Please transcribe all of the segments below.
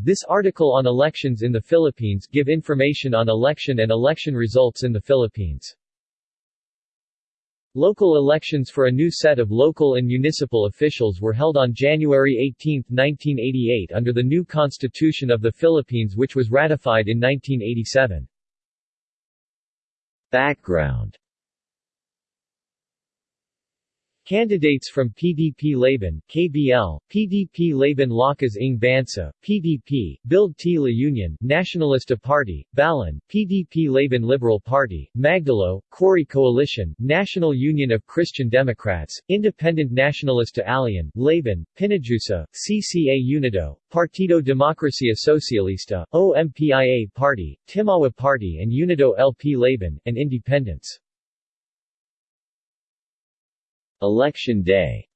This article on elections in the Philippines give information on election and election results in the Philippines. Local elections for a new set of local and municipal officials were held on January 18, 1988 under the new Constitution of the Philippines which was ratified in 1987. Background Candidates from PDP Laban, KBL, PDP Laban Lakas ng Bansa, PDP, Build Tila Union, Nacionalista Party, Balan, PDP Laban Liberal Party, Magdalo, Cory Coalition, National Union of Christian Democrats, Independent Nacionalista Alian, Laban, Pinajusa, CCA Unido, Partido Democracia Socialista, OMPIA Party, Timawa Party and Unido LP Laban, and Independents. Election Day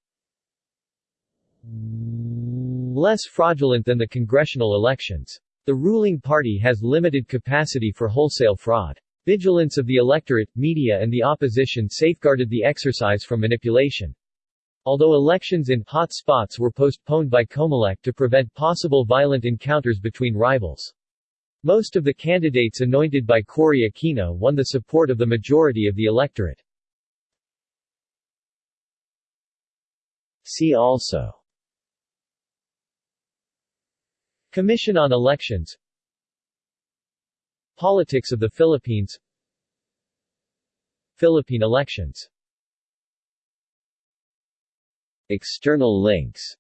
Less fraudulent than the congressional elections. The ruling party has limited capacity for wholesale fraud. Vigilance of the electorate, media and the opposition safeguarded the exercise from manipulation. Although elections in hot spots were postponed by Comelec to prevent possible violent encounters between rivals. Most of the candidates anointed by Cory Aquino won the support of the majority of the electorate. See also. Commission on Elections. Politics of the Philippines. Philippine elections. External links.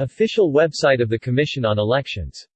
Official website of the Commission on Elections